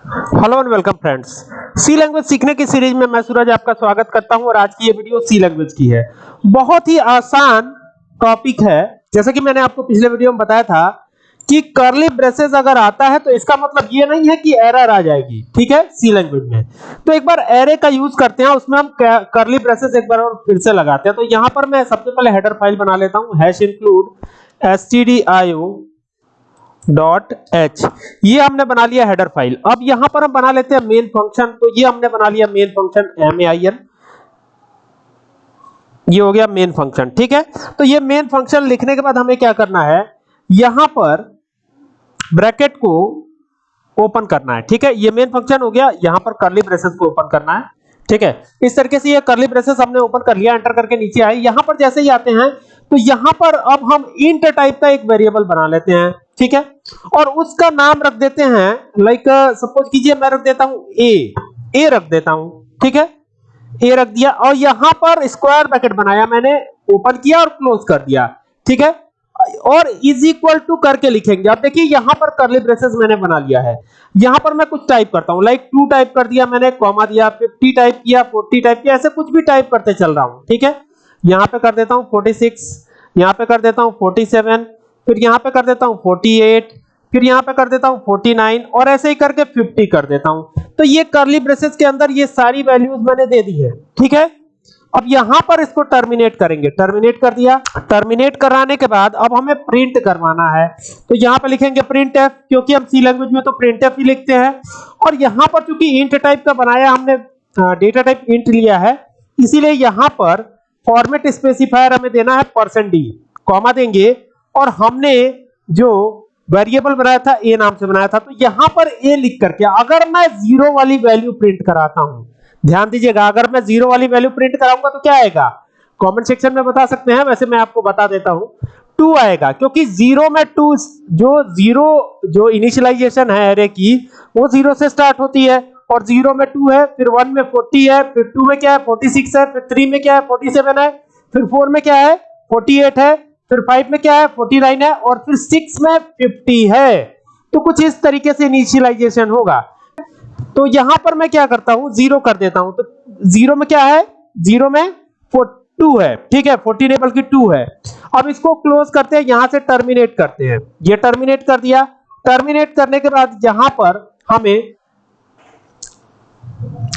Hello and welcome friends C language सीखने की series में मैं सूरज आपका स्वागत करता हूँ और आज की ये वीडियो सी लैंग्वेज की है। बहुत ही आसान टॉपिक है। जैसा कि मैंने आपको पिछले वीडियो में बताया था कि कर्ली ब्रेसेस अगर आता है तो इसका मतलब ये नहीं है कि एरर आ जाएगी। ठीक है? सी लैंग्वेज में। तो एक बार एरे का यूज़ करते हैं उसमें हम कर्ली ब्रेसेस एक बार और फिर से लगाते हैं। तो यहाँ पर मैं सबसे पहले हेडर फ़ाइल बना लेता हूँ। Hash include stdio dot h ये हमने बना लिया हेडर फ़ाइल अब यहाँ पर हम बना लेते हैं मेन फ़ंक्शन तो ये हमने बना लिया main function M A I N ये हो गया मेन फ़ंक्शन ठीक है? तो ये मेन फ़ंक्शन लिखने के बाद हमें क्या करना है? यहाँ पर ब्रैकेट को ओपन करना है. ठीक है? ये मेन फ़ंक्शन हो गया. यहाँ पर कर्ली ब्रेसेस को ओपन करना है. ठीक है? इस तरीके से ये कर्ली ब्रेसेस हमने ओपन कर लिया एंटर करके नीचे आए. यहाँ पर जैसे ही आते हैं तो यहाँ पर अब हम इंट टाइप का एक वेरिएबल बना लेते हैं. ठीक है? और उसका नाम रख देते हैं लाइक सपोज़ कीजिए मैं रख देता हूँ ए ए रख देता हूँ, ठीक है? ए रख दिया और यहाँ पर स्क्वायर ब्रैकेट बनाया मैंने ओपन किया और क्लोज कर दिया, ठीक है? और इज़ इक्वल टू करके लिखेंगे। अब देखिए, यहाँ पर करली ब्रेसेस मैंने बना लिया है। यहाँ पर मैं कुछ टाइप करता हूँ लाइक टू टाइप कर दिया मैंने कॉमा दिया 50 टाइप किया 40 टाइप किया, ऐसे कुछ भी टाइप करते चल रहा हूँ, ठीक है? यहाँ पे कर देता हूँ 46 यहाँ पे कर देता हूँ 47 फिर यहाँ पे कर देता हूँ 48 फिर यहाँ पे कर देता हूँ 49 और ऐसे ही करके 50 कर देता हूँ। तो ये करली ब्रेसेस के अंदर ये सारी वैल्यूज़ मैंने दे दी है, ठीक है? अब यहाँ पर इसको टर्मिनेट करेंगे। टर्मिनेट कर दिया। टर्मिनेट कराने के बाद अब हमें प्रिंट करवाना है। तो यहाँ पे लिखेंगे प्रिंट एफ़ क्योंकि हम सी लैंग्वेज में तो प्रिंट एफ़ ही लिखते हैं। और यहाँ पर चूँकि इंट टाइप का बनाया हमने डेटा टाइप इंट लिया है, इसीलिए यहाँ पर फॉर्मेट स्पेसिफायर हमें देना है परसेंट डी कॉमा देंगे। और हमने जो वेरिएबल बनाया था ए नाम से बनाया था तो यहाँ पर ए लिख करके अगर मैं ज़ीरो वाली वैल्यू प्रिंट कराता हूँ, ध्यान दीजिएगा, अगर मैं ज़ीरो वाली वैल्यू प्रिंट कराऊँगा तो क्या आएगा? कमेंट सेक्शन में बता सकते हैं, वैसे मैं आपको बता देता हूँ। टू आएगा, क्योंकि ज़ीरो में टू जो ज़ीरो जो इनिशियलाइजेशन है एरे की, वो ज़ीरो से स्टार्ट होती है। और ज़ीरो में टू है, फिर वन में फोर्टी है, फिर टू में क्या है फोर्टी सिक्स है, फिर थ्री में क्या है फोर्टी सेवन है, फिर फोर में क्या है फोर्टी एट है। फिर फाइव में क्या है? फोर्टी नाइन है और फिर सिक्स में फिफ्टी है। तो कुछ इस तरीके से इनिशियलाइजेशन होगा। तो यहाँ पर मैं क्या करता हूँ? ज़ीरो कर देता हूँ। तो ज़ीरो में क्या है? ज़ीरो में टू है। ठीक है? फोर्टी नहीं बल्कि टू है। अब इसको क्लोज करते हैं। यहाँ से टर्मिनेट करते हैं। ये टर्मिनेट कर दिया। टर्मिनेट करने के बाद यहाँ पर हमें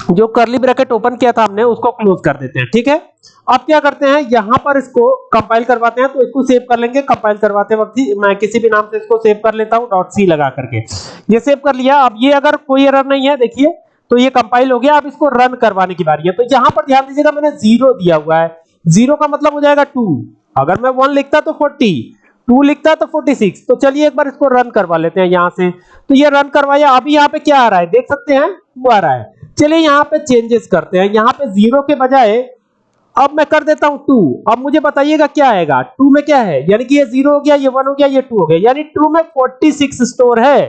जो करली ब्रैकेट ओपन किया था हमने, उसको क्लोज कर देते हैं, ठीक है? अब क्या करते हैं, यहाँ पर इसको कंपाइल करवाते हैं तो इसको सेव कर लेंगे कंपाइल करवाते वक्त ही मैं किसी भी नाम से इसको सेव कर लेता हूँ डॉट सी लगा करके। ये सेव कर लिया, अब ये अगर कोई एरर नहीं है, देखिए तो ये कंपाइल हो गया, अब इसको रन करवाने की बारी है। तो यहाँ पर ध्यान दीजिएगा, मैंने ज़ीरो दिया हुआ है। ज़ीरो का मतलब हो जाएगा टू अगर मैं वन लिखता तो फोर्टी टू लिखता तो 46 तो चलिए एक बार इसको रन करवा लेते हैं यहाँ से। तो ये रन करवाया, अभी यहाँ पे क्या आ रहा है? देख सकते हैं वो आ रहा है। चलिए यहाँ पे चेंजेस करते हैं। यहाँ पे ज़ीरो के बजाय, अब मैं कर देता हूँ टू अब मुझे बताइएगा क्या आएगा। टू में क्या है? यानी कि ये ज़ीरो हो गया, ये वन हो गया, ये टू हो गया। यानी टू में 46 स्टोर है।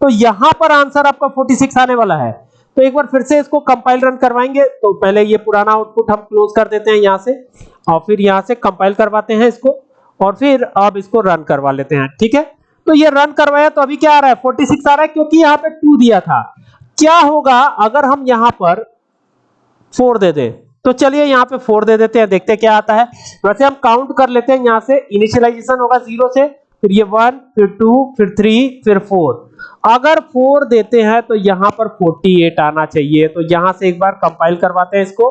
तो यहाँ पर आंसर आपका 46 आने वाला है। तो एक बार फिर से इसको कंपाइल रन करवाएँगे। तो पहले ये पुराना आउटपुट हम क्लोज कर देते हैं यहाँ से। और फिर यहाँ से कंपाइल करवाते हैं इसको। और फिर अब इसको रन करवा लेते हैं। ठीक है? तो ये रन करवाया तो अभी क्या आ रहा है? 46 आ रहा है क्योंकि यहाँ पे 2 दिया था। क्या होगा अगर हम यहाँ पर फोर दे दे? तो चलिए यहाँ पे फोर दे देते हैं, देखते क्या आता है। वैसे हम काउंट कर लेते हैं यहाँ से इनिशियलाइजेशन होगा ज़ीरो से, फिर ये वन फिर टू फिर थ्री फिर फोर अगर फोर देते हैं तो यहाँ पर 48 आना चाहिए। तो यहाँ से एक बार कंपाइल करवाते हैं इसको।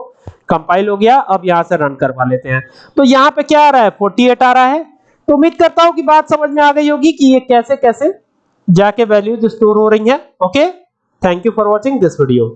कंपाइल हो गया, अब यहाँ से रन करवा लेते हैं। तो यहाँ पे क्या आ रहा है? 48 आ रहा है। तो उम्मीद करता हूँ कि बात समझ में आ गई होगी कि ये कैसे कैसे जाके वैल्यूज़ स्टोर हो रही हैं। Okay thank you for watching this video